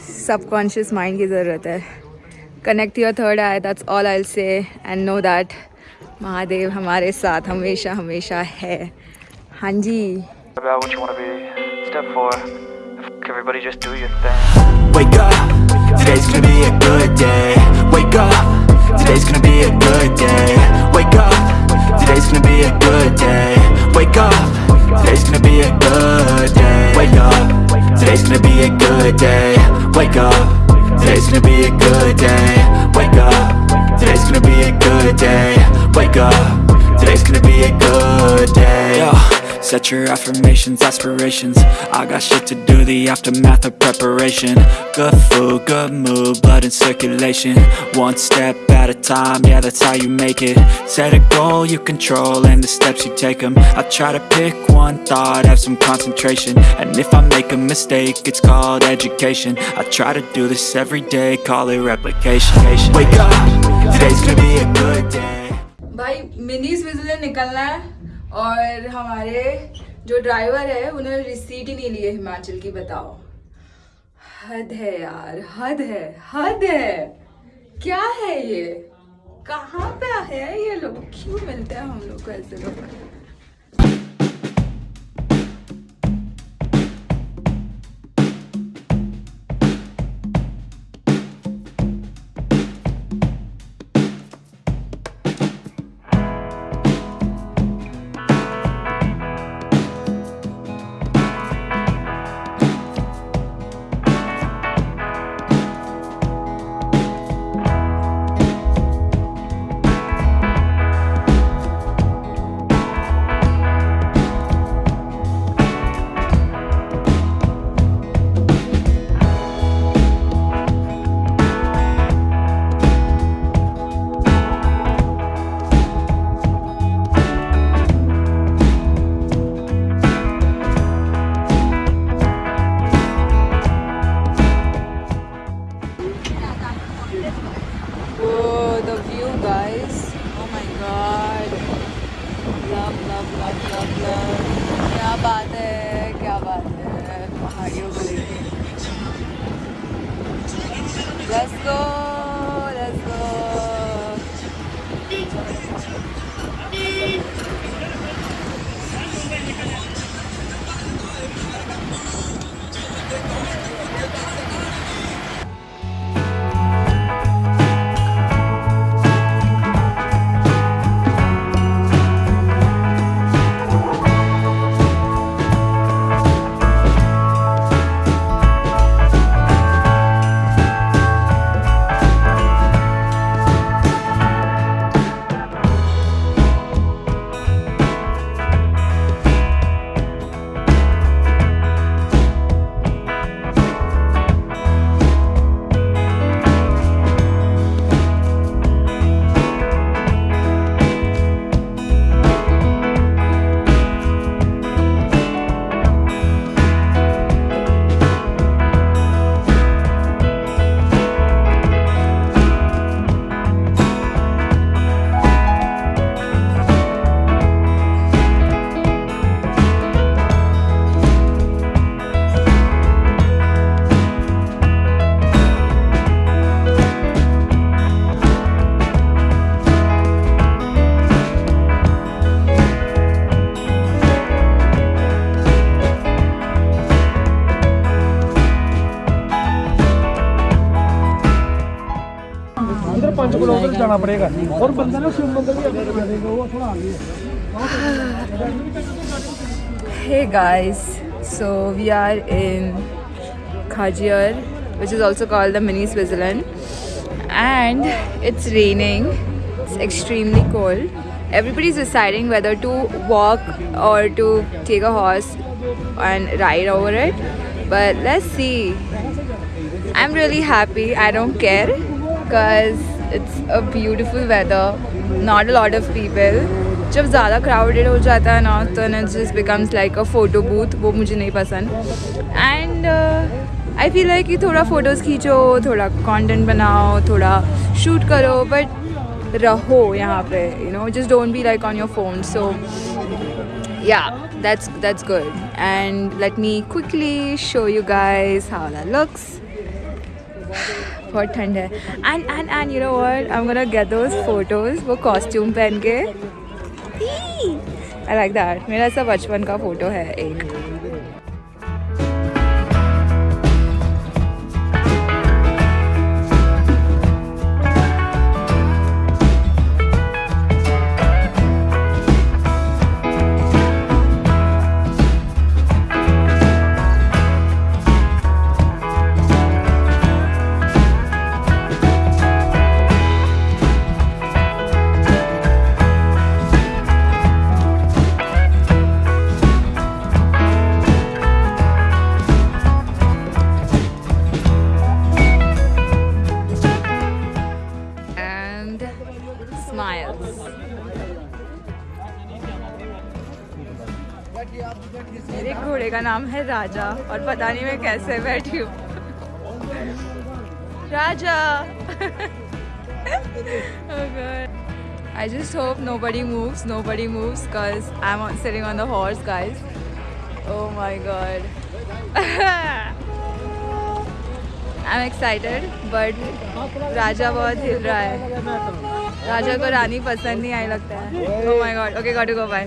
Subconscious mind की ज़रूरत है। Connect your third eye that's all I say and no that Mahadev हमारे साथ हमेशा हमेशा है। हाँ जी। Wake what today's gonna be a good day. Wake up, today's gonna be a good day. Wake up, today's gonna be a good day. Wake up, today's gonna be a good day Set your affirmations, aspirations I got shit to do, the aftermath of preparation Good food, good mood, blood in circulation One step at a time, yeah that's how you make it Set a goal you control and the steps you take them I try to pick one thought, have some concentration And if I make a mistake, it's called education I try to do this every day, call it replication Wake up, today's gonna be a good day भाई mini Switzerland निकलना है और हमारे जो driver है, उन्होंने receipt ही नहीं ली है हिमाचल की, बताओ। हद है यार, हद है हद है। क्या है ये? कहाँ पे है ये लोग? क्यों मिलते हैं हम लोग को ऐसे लोग? Oh, the view, guys. Oh my god. Love, love, love, love, love. क्या बात है क्या बात है पहाड़ियों को लेके Let's go, पंच किलोमीटर जाना पड़ेगा और बंदा ना शिव मंदिर भी अंदर बना देगा वो थोड़ा आगे है Hey guys, so we are in Khajir, which is also called the mini Switzerland, and it's raining. It's extremely cold. Everybody's deciding whether to walk or to take a horse and ride over it. But let's see. I'm really happy. I don't care because it's a beautiful weather not a lot of people जब ज़्यादा crowded हो जाता है ना तो it just becomes like a photo booth वो मुझे नहीं पसंद. एंड आई फील लाइक कि थोड़ा फ़ोटोज़ खींचो, थोड़ा कंटेंट बनाओ, थोड़ा शूट करो बट रहो यहाँ पे you know just don't be like on your phone so yeah that's that's good. And let me quickly show you guys how that looks. बहुत ठंड है। And and and you know world I am gonna get those photos वो costume पहन के। I like that मेरा ऐसा बचपन का फ़ोटो है एक। मेरे घोड़े का नाम है राजा और पता नहीं मैं कैसे बैठी हूँ। Raja. I just hope nobody moves nobody moves cause I am sitting on the horse guys oh my god I am excited but Raja बहुत हिल रहा है। राजा को रानी पसंद नहीं आई लगता है। ओ my god okay got go bye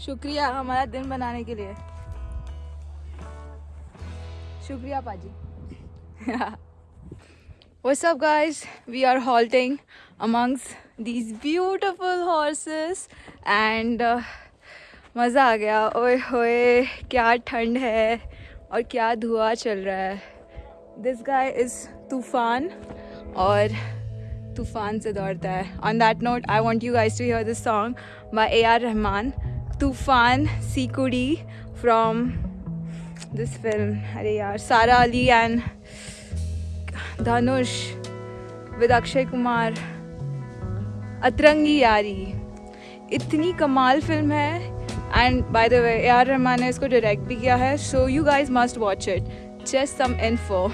शुक्रिया हमारा दिन बनाने के लिए। शुक्रिया पाजी। What's up guys? We are halting amongst these beautiful horses and uh, मज़ा आ गया। ओए होए क्या ठंड है और क्या धुआँ चल रहा है। दिस गाय इज़ तूफ़ान और तूफ़ान से दौड़ता है। On that note I want you guys to hear this song by A R Rahman तूफ़ान सीकुड़ी फ्रॉम दिस फ़िल्म अरे यार, सारा अली एंड धनुष विद अक्षय कुमार। अतरंगी यारी। इतनी कमाल फ़िल्म है। And by the way A R Rahman ने इसको डायरेक्ट भी किया है। So you guys must watch it just some info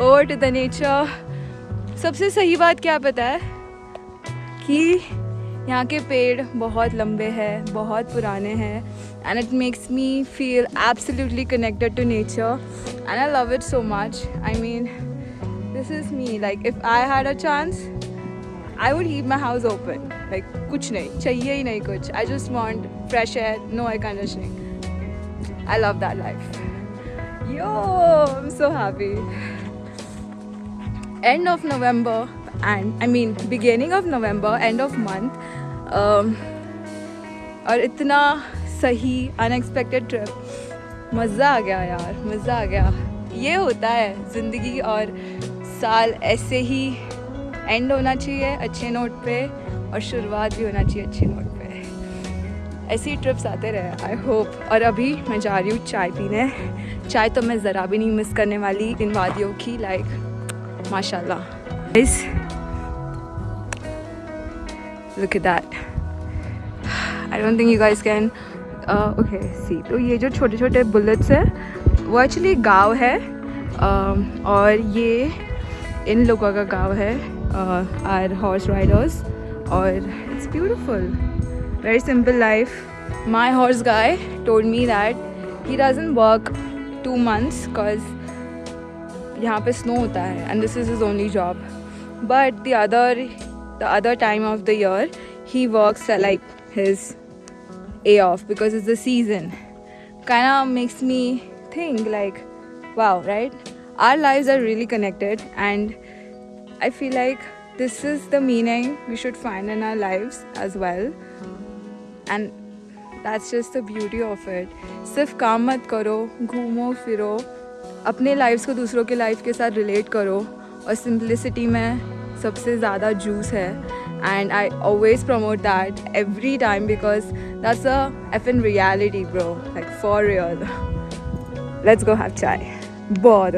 over to the nature सबसे सही बात क्या पता है? कि यहाँ के पेड़ बहुत लंबे हैं, बहुत पुराने हैं and it makes me feel absolutely connected to nature and I love it so much I mean this is me like if I had a chance I would keep my house open like कुछ नहीं, चाहिए ही नहीं कुछ. I just want fresh air no air conditioning I love that life yo I am so happy end of November. I mean beginning of November, end of month. Um, और इतना सही unexpected trip मज़ा आ गया यार मज़ा आ गया। ये होता है ज़िंदगी और साल ऐसे ही एंड होना चाहिए अच्छे नोट पे और शुरुआत भी होना चाहिए अच्छे नोट पे। ऐसे ही ट्रिप्स आते रहे आई होप और अभी मैं जा रही हूँ चाय पीने। चाय तो मैं ज़रा भी नहीं मिस करने वाली इन वादियों की लाइक माशाल्लाह। Look at that I don't think you guys can uh, okay see तो ये जो छोटे छोटे बुलेट्स है वो एक्चुअली गाँव है um, और ये इन लोगों का गाँव है आर हॉर्स राइडर्स और it's beautiful very simple life my horse guy told me that he doesn't work two months because यहाँ पे स्नो होता है and this is his only job but the other The other time of the year he works like his A off because it's the season. Kind of makes me think like, wow, right? Our lives are really connected, and I feel like this is the meaning we should find in our lives as well. And that's just the beauty of it. सिर्फ काम मत करो घूमो फिरो अपने lives को दूसरों के लाइफ के साथ रिलेट करो और सिंपलिसिटी में सबसे ज़्यादा जूस है and I always promote that every time because that's a F in reality grow like for real let's go have chai बहुत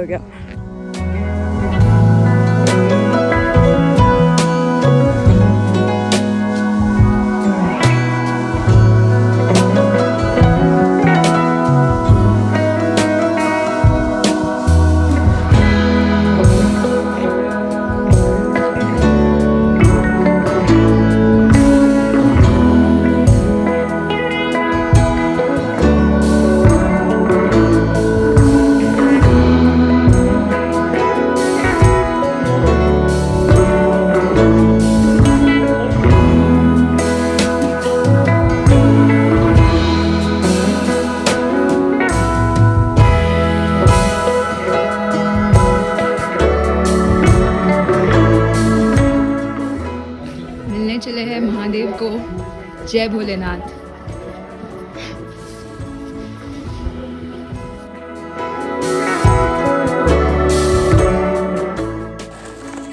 जय भोलेनाथ।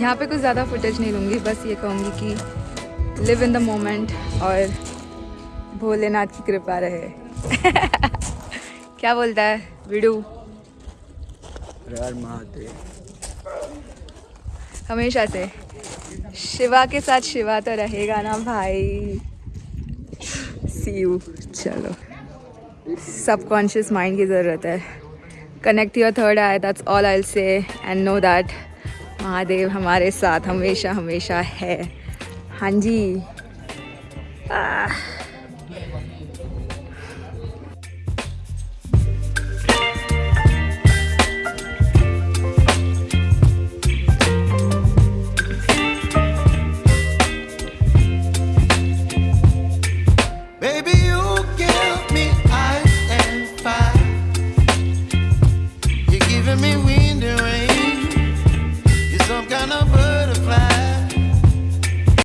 यहाँ पे कुछ ज़्यादा फुटेज नहीं लूँगी बस ये कहूँगी कि लिव इन द मोमेंट और भोलेनाथ की कृपा रहे। क्या बोलता है विडू? हमेशा से। शिवा के साथ शिवा तो रहेगा ना भाई। सी यू चलो। सबकॉन्शियस माइंड की ज़रूरत है। Connect your third eye that's all I say and no that Mahadev हमारे साथ हमेशा हमेशा है। हाँ जी।